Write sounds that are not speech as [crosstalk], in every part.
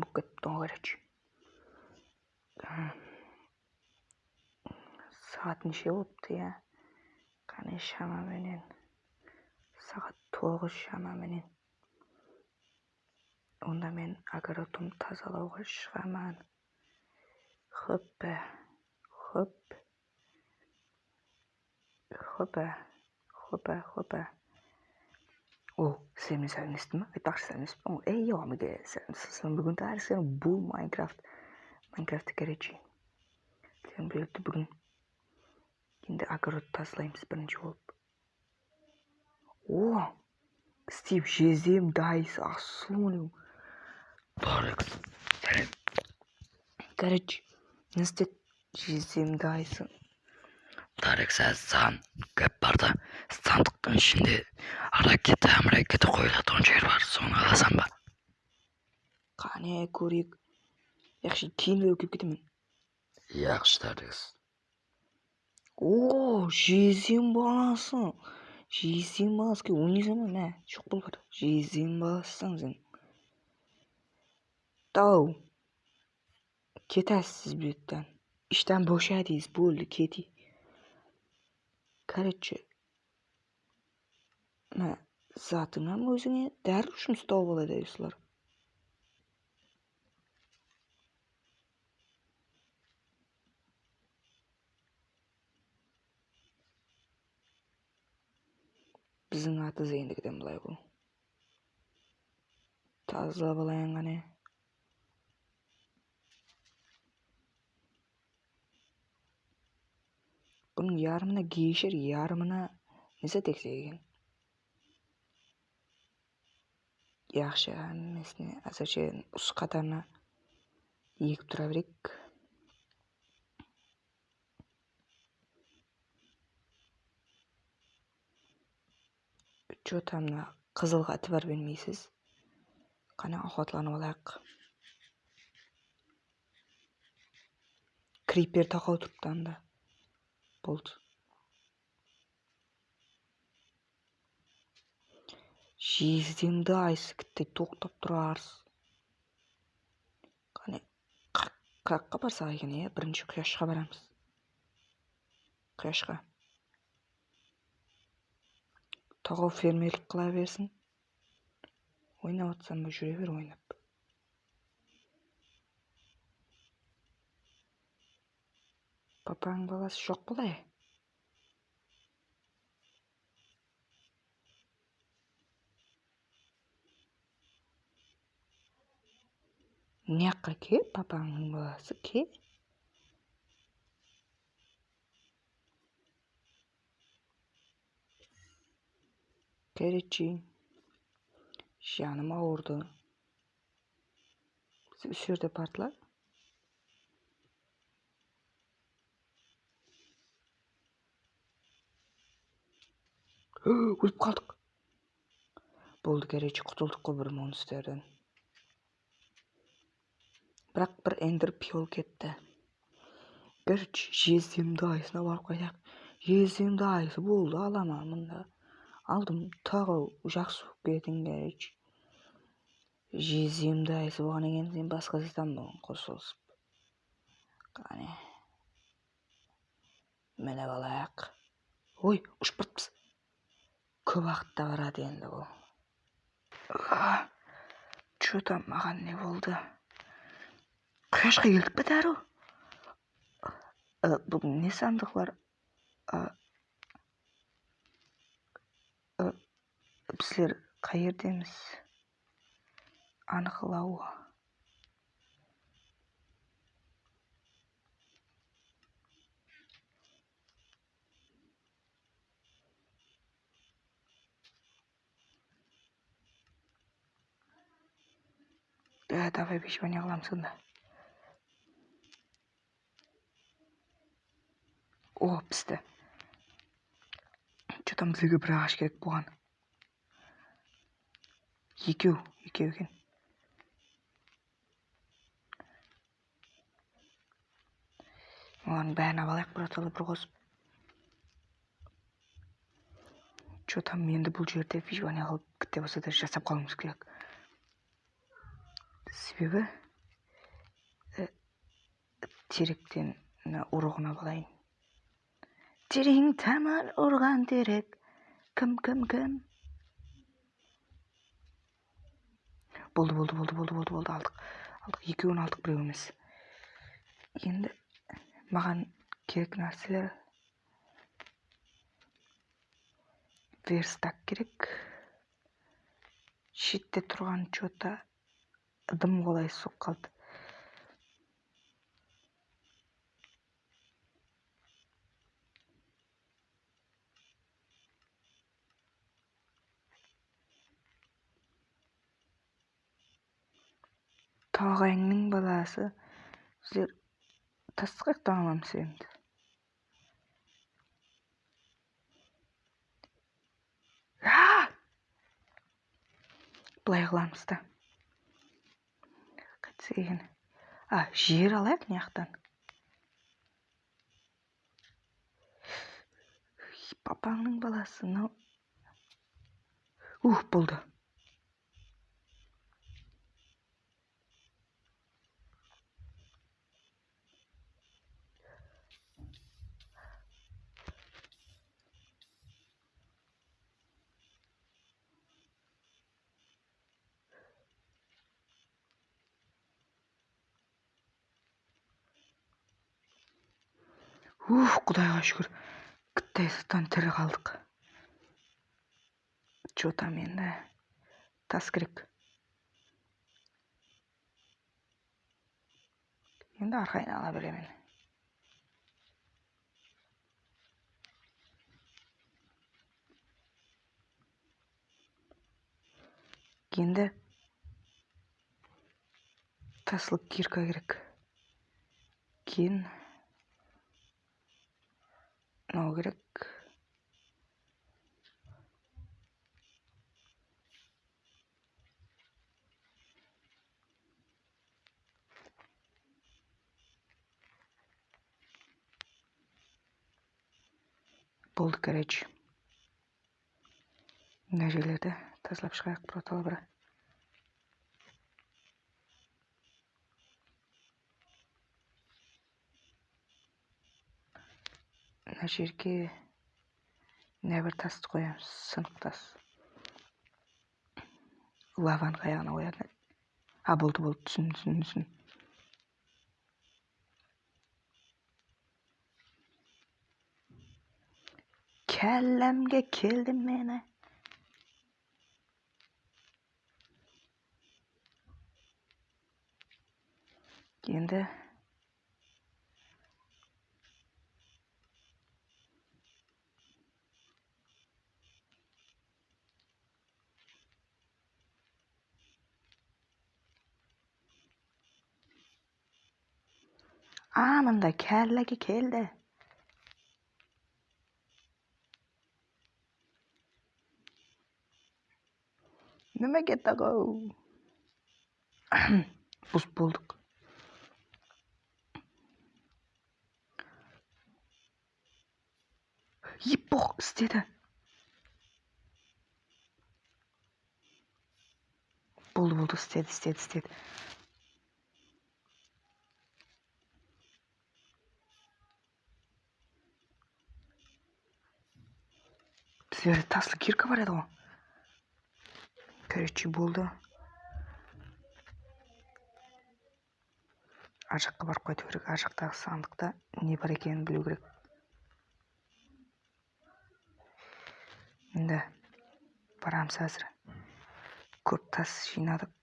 болып кетіпті ғой короче сағат неше болыпты иә қане шамаменен сағат тоғыз шамаменен онда мен огородымды тазалауға шығамын хоппа хоп хоппа хоппа хоппа о сенімен сәлемдестім ма айтпақшы сәлемдеспеппін ғой ей омеге сен бүгін сен бұл майнкрафт майнкрафтты короче сен біледі бүгін енді огород тазалаймыз бірінші болып о стив жездем дайс сәлем короче не істеді жездем тарек саған көп бар да сандықтың ішінде ракета ракета қойылатын жер бар. Соны аласың ба? Қане көрейік. Яқшы кейін киіп кетемін. Yaxshi тарекс о жездем баласы. Жездем баласы ойнайсың ба мә жоқ бол бар жездем баласысың сен. Тау. Кетесіз bu yerden işten boşadıyız болды кетейік. Короче мына затыңнан өзіңе дәрі жұмыс тауып алады осылар біздің атыз ендігіден былай бұл тазалап алайын қане бұның ярымына гейшер ярымына несі тексек екен yaxshi hammasini azarcha ust qatorni egib turaveraylik че там мына қызылға әтібар бермейсіз қане охоталанып алайық крипер тақау тұрыпты анда болды жездемді айсыкітте тоқтап тұрарсыз қане қай жаққа барсақ екен иә бірінші құяшқа барамыз құяшқа тағау фермерлік қыла берсін. Ойнап жатсам жүре бер ойнап. Папаның баласы жоқ былай мына жаққа ке папаңның баласы ке Короче, жаным ауырды. Осы жерде партылар. [gasps] өліп қалдық. Болды короче құтылдық қой бір монстрден бірақ бір эндер пиол кетті. Короче жездемді айсына барып қайтайық. Жездемді айсы болды аламын мында. Алдым тағы жақсы болып кетің короче. Жездемді айсы болғаннан кейін сен басқа жазамын бүгін қосылысып? Қане мініп алайық. Ой ұшып көп уақытта барады енді бұл. Че там маған не болды? Құяшқа келдік па дәру бүгін не сандықлар біздер қай жердеміз анықталу да давай выживание қыламыз сонда о че там бізге бір ағаш керек болған екеу екеу екен олардың бәрін алайық бірталай бір қосып че там енді бұл жерде выживание қылып кітте болса да жасап қалуымыз керек себебі ә, теректен мына ұрығына балайын терең тамыр ұрған терек кім кім кім? Болды болды болды болды болды болды алдық. Алдық екеуін алдық біреу емес енді маған керек нәрселер верстак керек. Шетте тұрған че дым қолай соғып қалды. Тоғайыңның баласы. Сіздер тастық аламыз енді былай қыламыз да. Екен а жер алайық мына жақтан папаңның баласы мынау. Ух болды. Ух құдайға шүкір. Кітайсыздан тірі қалдық. Че там енді? Тас керек. Енді арқайын ала беремін енді тасыл кирка керек. Кейін мынау керек болды короче мына жерлерді тазалап шығайық біртала мына жерге мына бір тасты қоямыз сынық тас лаваның аяғына еді а болды болды түсіндім түсіндім түсіндім кәлләмге келді мені енді анында кәлләге келді nimaga taqov bus bo'ldik еппоқ істеді болды болды істеді істеді бізде таслы кирка бар еді ғой короче болды ар жаққа барып қайту керек ар жақтағы сандықта не бар екенін білу керек енді барамыз әзір көп тас жинадық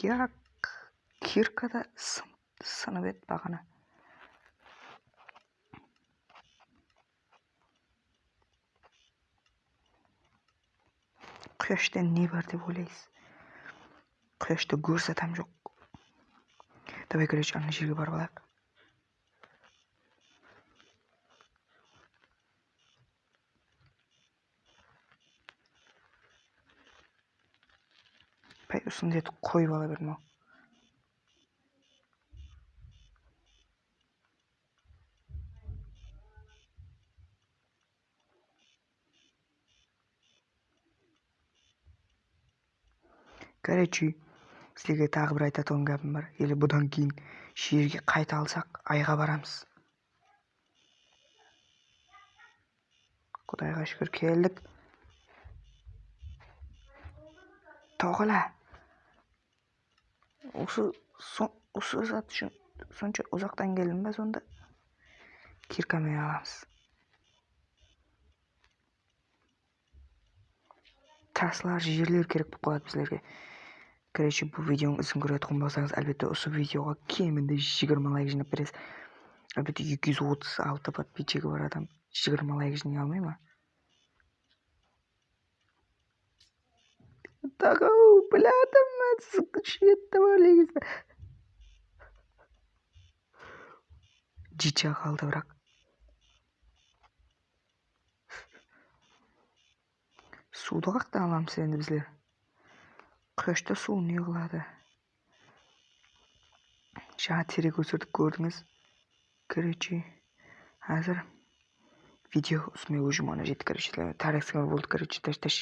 бірақ кирка да сын- сынып еді бағана. Құяшта не бар деп ойлайсыз құяшты көрсе там жоқ давай короче ана жерге барып алайық пәй осындай етіп қойып ала бердім короче сіздерге тағы бір айтатын гәпім бар. Или бұдан кейін жерге қайта алсақ айға барамыз. Құдайға шүкір келдік. Тоқала осы осы зат үшін сонша ұзақтан келдім ба сонда? Киркамен аламыз. Трассалар жерлер керек болып қалады біздерге. Короче бұл видеоның ізін көретұғын болсаңыз әлбетте осы видеоға кемінде жиырма лайк жинап бересіз әлбетте екі жүз отыз алты подписчигі бар адам жиырма лайк жинай алмай ма мен шетті негізі жича қалды бірақ суды қаяқтан аламыз енді біздер құяшта су не қылады жаңа өсірдік көрдіңіз короче қазір видео с моего жумана жетті короче болды короче таш таш